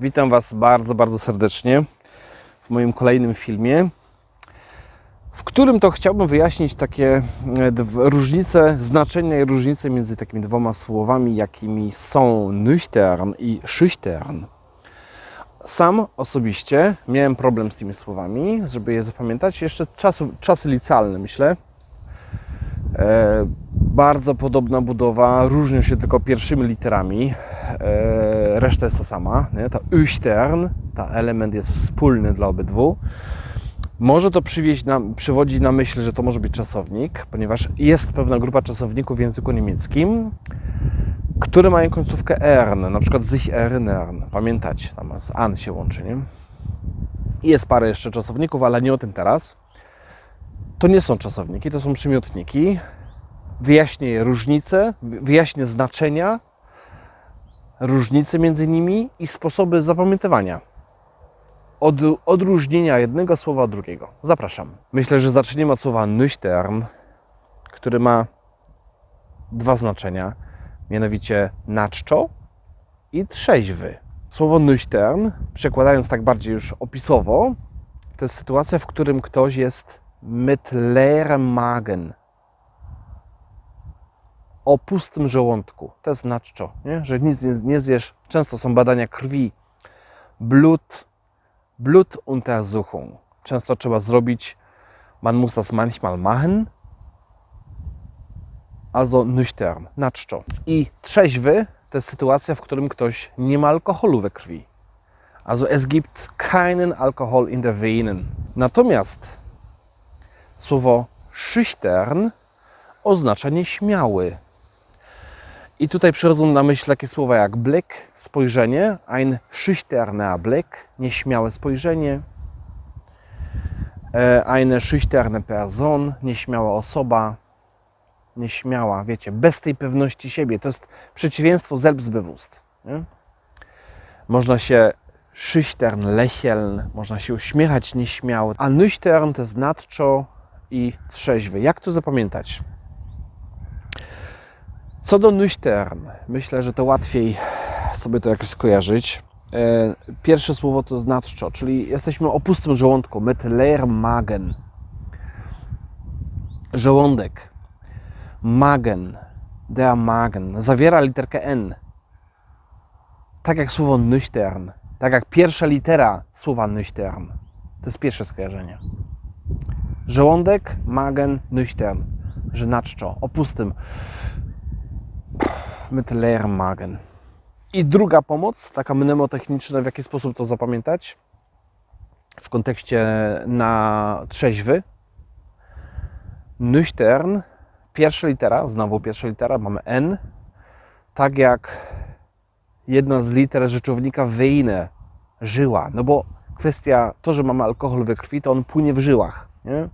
Witam Was bardzo, bardzo serdecznie w moim kolejnym filmie, w którym to chciałbym wyjaśnić takie e, różnice, znaczenia i różnice między takimi dwoma słowami, jakimi są nüchtern i schüchtern. Sam osobiście miałem problem z tymi słowami, żeby je zapamiętać. Jeszcze czasu, czasy licealne, myślę. E, bardzo podobna budowa, różnią się tylko pierwszymi literami. E, reszta jest ta sama. Nie? Ta üchtern, ta element jest wspólny dla obydwu. Może to przywieźć na, przywodzić na myśl, że to może być czasownik, ponieważ jest pewna grupa czasowników w języku niemieckim, które mają końcówkę ern, na przykład sich erinnern. Pamiętać, tam z an się łączy, nie? Jest parę jeszcze czasowników, ale nie o tym teraz. To nie są czasowniki, to są przymiotniki. Wyjaśnię różnice, wyjaśnię znaczenia, różnice między nimi i sposoby zapamiętywania. Od, odróżnienia jednego słowa od drugiego. Zapraszam. Myślę, że zaczniemy od słowa nüchtern, który ma dwa znaczenia, mianowicie naczczo i trzeźwy. Słowo nüchtern, przekładając tak bardziej już opisowo, to jest sytuacja, w którym ktoś jest mit leerem Magen. O pustym żołądku. To jest naczczo, nie? że nic nie, nie zjesz. Często są badania krwi. Blut, Blutuntersuchung. Często trzeba zrobić, man muss das manchmal machen. Also nüchtern, naczczo. I trzeźwy to jest sytuacja, w którym ktoś nie ma alkoholu we krwi. Also es gibt keinen Alkohol in der Venen. Natomiast słowo schüchtern oznacza nieśmiały. I tutaj przychodzą na myśl takie słowa jak blick, spojrzenie, ein schüchterner Blick, nieśmiałe spojrzenie, e, eine schüchterne Person, nieśmiała osoba, nieśmiała, wiecie, bez tej pewności siebie. To jest przeciwieństwo selbstbewusst. Nie? Można się schüchtern lächeln, można się uśmiechać nieśmiało, a nüchtern to jest nadczo i trzeźwy. Jak to zapamiętać? Co do nüchtern, myślę, że to łatwiej sobie to jakoś skojarzyć. E, Pierwsze słowo to nadczo, czyli jesteśmy o pustym żołądku, mit leerem Magen. Żołądek. Magen, der Magen, zawiera literkę N. Tak jak słowo nüchtern, tak jak pierwsza litera słowa nüchtern. To jest pierwsze skojarzenie. Żołądek, Magen, nüchtern, że o pustym mit leerem Magen. I druga pomoc, taka mnemotechniczna, w jaki sposób to zapamiętać w kontekście na trzeźwy. Nüchtern, pierwsza litera, znowu pierwsza litera, mamy N, tak jak jedna z liter rzeczownika weine, żyła. No bo kwestia, to, że mamy alkohol we krwi, to on płynie w żyłach. Nie?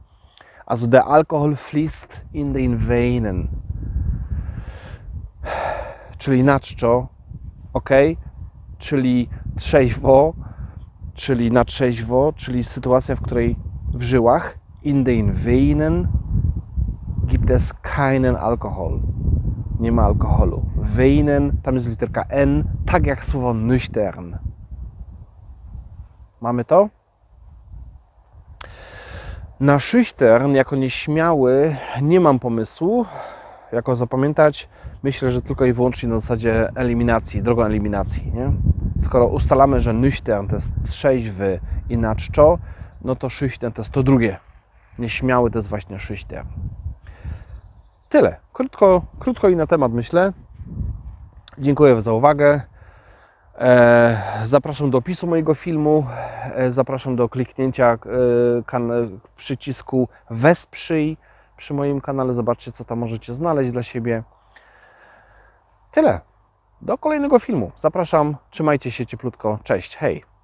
Also der Alkohol fließt in den Veinen czyli na czczo, ok, czyli trzeźwo, czyli na trzeźwo, czyli sytuacja, w której w żyłach in den Veinen gibt es keinen Alkohol. Nie ma alkoholu. Veinen, tam jest literka N, tak jak słowo nüchtern. Mamy to? Na schüchtern, jako nieśmiały, nie mam pomysłu, jako zapamiętać. Myślę, że tylko i wyłącznie na zasadzie eliminacji, drogą eliminacji. Nie? Skoro ustalamy, że nüchtern to jest trzeźwy i na czczo, no to schüchtern to jest to drugie. Nieśmiały to jest właśnie schüchtern. Tyle. Krótko, krótko i na temat myślę. Dziękuję za uwagę. E, Zapraszam do opisu mojego filmu. E, Zapraszam do kliknięcia e, przycisku Wesprzyj przy moim kanale. Zobaczcie, co tam możecie znaleźć dla siebie. Tyle. Do kolejnego filmu. Zapraszam. Trzymajcie się cieplutko. Cześć. Hej.